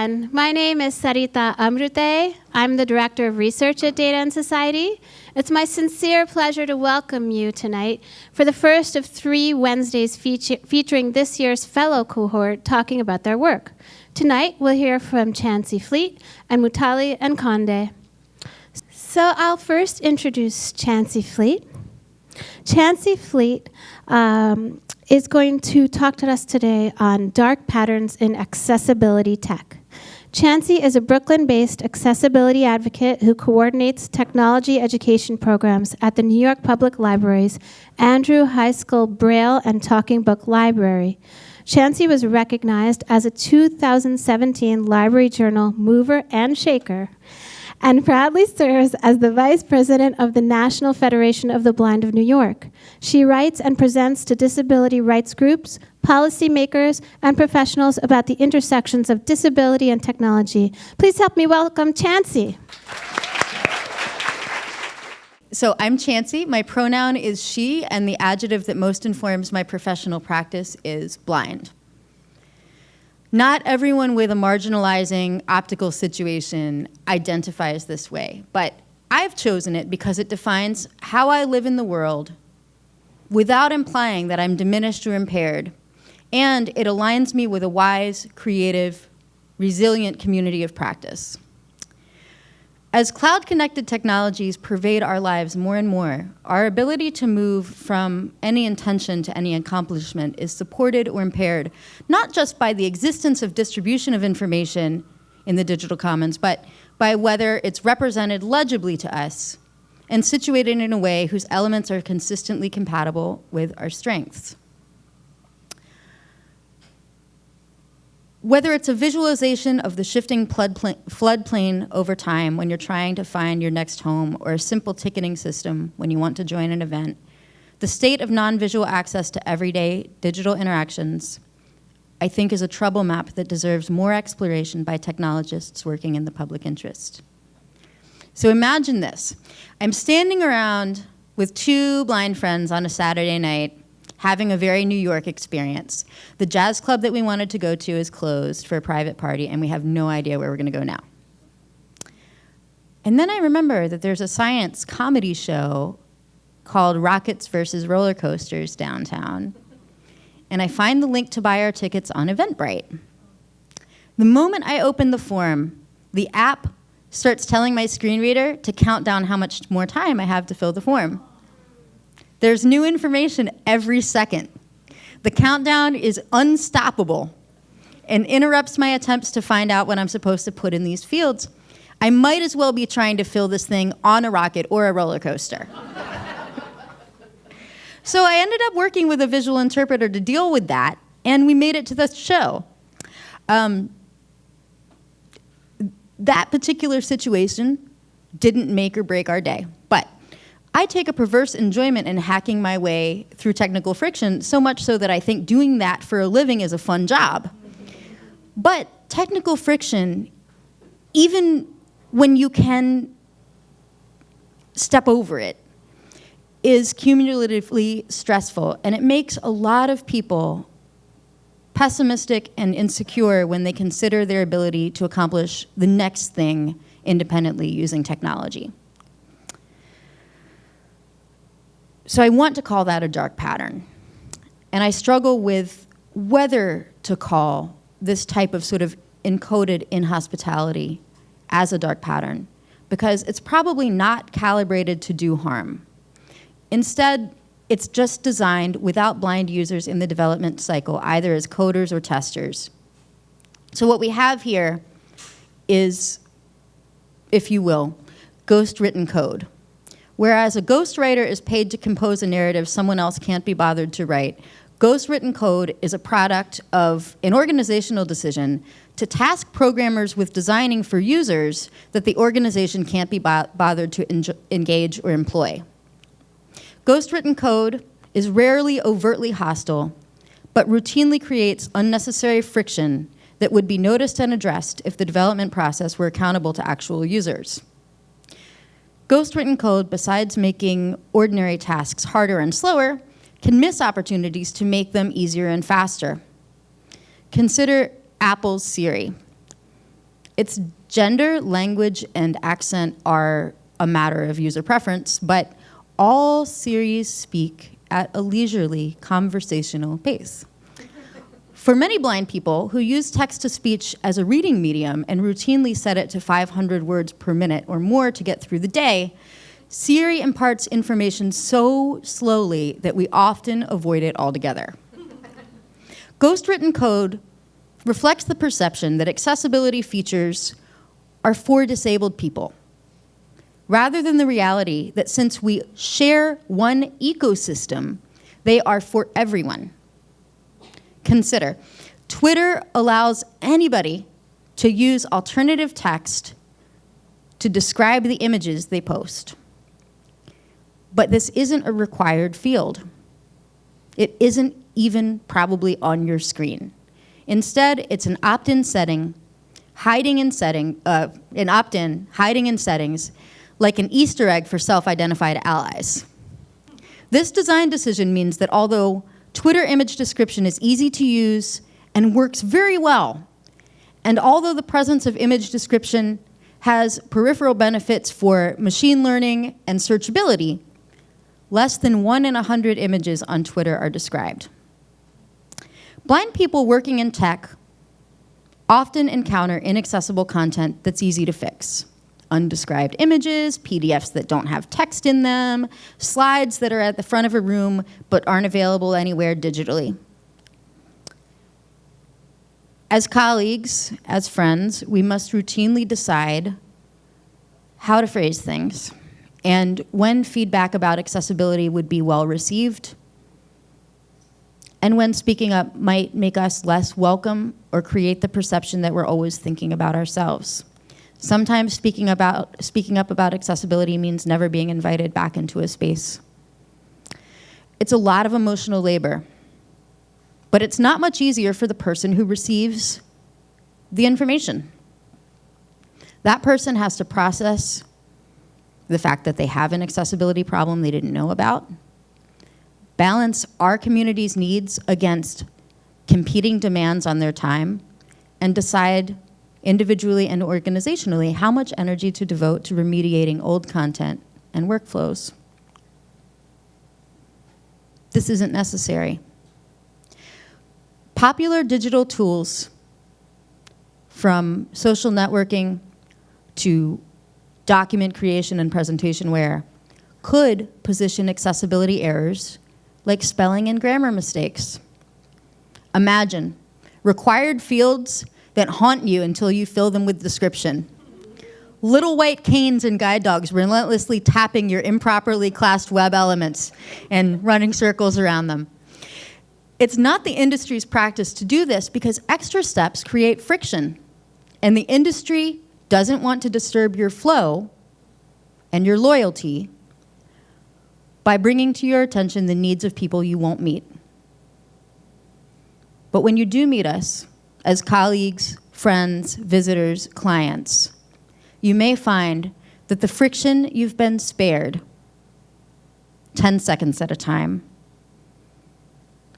My name is Sarita Amrute. I'm the Director of Research at Data and Society. It's my sincere pleasure to welcome you tonight for the first of three Wednesdays feature featuring this year's fellow cohort talking about their work. Tonight, we'll hear from Chancey Fleet and Mutale Nkonde. So I'll first introduce Chancey Fleet. Chancey Fleet um, is going to talk to us today on dark patterns in accessibility tech. Chancey is a Brooklyn-based accessibility advocate who coordinates technology education programs at the New York Public Library's Andrew Heiskell Braille and Talking Book Library. Chancey was recognized as a 2017 Library Journal Mover and Shaker and proudly serves as the Vice President of the National Federation of the Blind of New York. She writes and presents to disability rights groups, policymakers, and professionals about the intersections of disability and technology. Please help me welcome Chancey. So I'm Chancey. My pronoun is she, and the adjective that most informs my professional practice is blind. Not everyone with a marginalizing optical situation identifies this way, but I've chosen it because it defines how I live in the world without implying that I'm diminished or impaired, and it aligns me with a wise, creative, resilient community of practice. As cloud-connected technologies pervade our lives more and more, our ability to move from any intention to any accomplishment is supported or impaired, not just by the existence of distribution of information in the digital commons, but by whether it's represented legibly to us and situated in a way whose elements are consistently compatible with our strengths. Whether it's a visualization of the shifting floodplain over time when you're trying to find your next home or a simple ticketing system when you want to join an event, the state of non-visual access to everyday digital interactions, I think is a trouble map that deserves more exploration by technologists working in the public interest. So imagine this. I'm standing around with two blind friends on a Saturday night having a very New York experience. The jazz club that we wanted to go to is closed for a private party, and we have no idea where we're going to go now. And then I remember that there's a science comedy show called Rockets versus Roller Coasters downtown. And I find the link to buy our tickets on Eventbrite. The moment I open the form, the app starts telling my screen reader to count down how much more time I have to fill the form. There's new information every second. The countdown is unstoppable and interrupts my attempts to find out what I'm supposed to put in these fields. I might as well be trying to fill this thing on a rocket or a roller coaster. so I ended up working with a visual interpreter to deal with that, and we made it to the show. Um, that particular situation didn't make or break our day, I take a perverse enjoyment in hacking my way through technical friction, so much so that I think doing that for a living is a fun job. But technical friction, even when you can step over it, is cumulatively stressful, and it makes a lot of people pessimistic and insecure when they consider their ability to accomplish the next thing independently using technology. So I want to call that a dark pattern. And I struggle with whether to call this type of sort of encoded inhospitality as a dark pattern because it's probably not calibrated to do harm. Instead, it's just designed without blind users in the development cycle, either as coders or testers. So what we have here is, if you will, ghost written code. Whereas a ghostwriter is paid to compose a narrative someone else can't be bothered to write, ghost written code is a product of an organizational decision to task programmers with designing for users that the organization can't be bo bothered to engage or employ. Ghost written code is rarely overtly hostile, but routinely creates unnecessary friction that would be noticed and addressed if the development process were accountable to actual users. Ghost-written code, besides making ordinary tasks harder and slower, can miss opportunities to make them easier and faster. Consider Apple's Siri. Its gender, language, and accent are a matter of user preference, but all Siris speak at a leisurely conversational pace. For many blind people who use text to speech as a reading medium and routinely set it to 500 words per minute or more to get through the day, Siri imparts information so slowly that we often avoid it altogether. Ghost written code reflects the perception that accessibility features are for disabled people, rather than the reality that since we share one ecosystem, they are for everyone. Consider, Twitter allows anybody to use alternative text to describe the images they post. But this isn't a required field. It isn't even probably on your screen. Instead, it's an opt-in setting, hiding in setting, uh, an opt-in, hiding in settings, like an Easter egg for self-identified allies. This design decision means that although Twitter image description is easy to use and works very well, and although the presence of image description has peripheral benefits for machine learning and searchability, less than one in a 100 images on Twitter are described. Blind people working in tech often encounter inaccessible content that's easy to fix. Undescribed images, PDFs that don't have text in them, slides that are at the front of a room but aren't available anywhere digitally. As colleagues, as friends, we must routinely decide how to phrase things and when feedback about accessibility would be well received and when speaking up might make us less welcome or create the perception that we're always thinking about ourselves. Sometimes speaking, about, speaking up about accessibility means never being invited back into a space. It's a lot of emotional labor, but it's not much easier for the person who receives the information. That person has to process the fact that they have an accessibility problem they didn't know about, balance our community's needs against competing demands on their time, and decide individually and organizationally how much energy to devote to remediating old content and workflows. This isn't necessary. Popular digital tools from social networking to document creation and presentation could position accessibility errors like spelling and grammar mistakes. Imagine required fields that haunt you until you fill them with description. Little white canes and guide dogs relentlessly tapping your improperly classed web elements and running circles around them. It's not the industry's practice to do this because extra steps create friction. And the industry doesn't want to disturb your flow and your loyalty by bringing to your attention the needs of people you won't meet. But when you do meet us, as colleagues, friends, visitors, clients, you may find that the friction you've been spared 10 seconds at a time,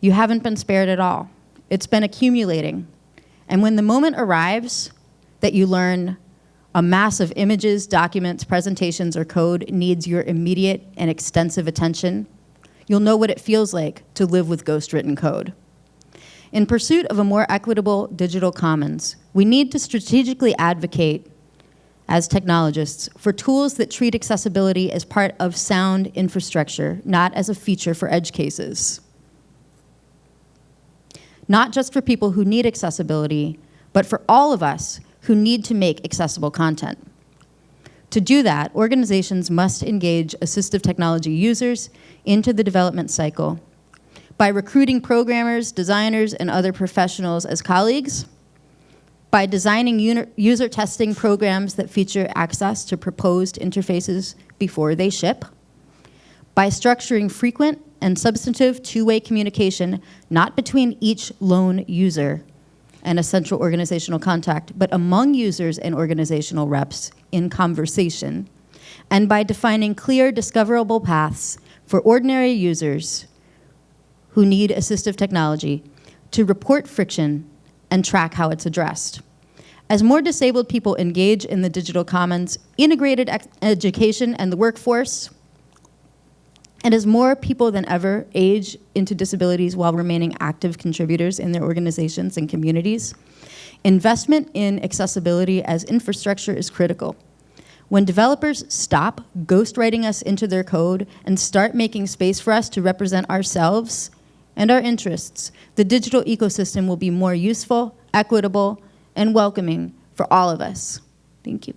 you haven't been spared at all. It's been accumulating. And when the moment arrives that you learn a mass of images, documents, presentations, or code needs your immediate and extensive attention, you'll know what it feels like to live with ghost-written code. In pursuit of a more equitable digital commons, we need to strategically advocate as technologists for tools that treat accessibility as part of sound infrastructure, not as a feature for edge cases. Not just for people who need accessibility, but for all of us who need to make accessible content. To do that, organizations must engage assistive technology users into the development cycle by recruiting programmers, designers, and other professionals as colleagues, by designing user testing programs that feature access to proposed interfaces before they ship, by structuring frequent and substantive two-way communication, not between each lone user, and a central organizational contact, but among users and organizational reps in conversation, and by defining clear discoverable paths for ordinary users who need assistive technology to report friction and track how it's addressed. As more disabled people engage in the digital commons, integrated education, and the workforce, and as more people than ever age into disabilities while remaining active contributors in their organizations and communities, investment in accessibility as infrastructure is critical. When developers stop ghostwriting us into their code and start making space for us to represent ourselves and our interests, the digital ecosystem will be more useful, equitable, and welcoming for all of us. Thank you.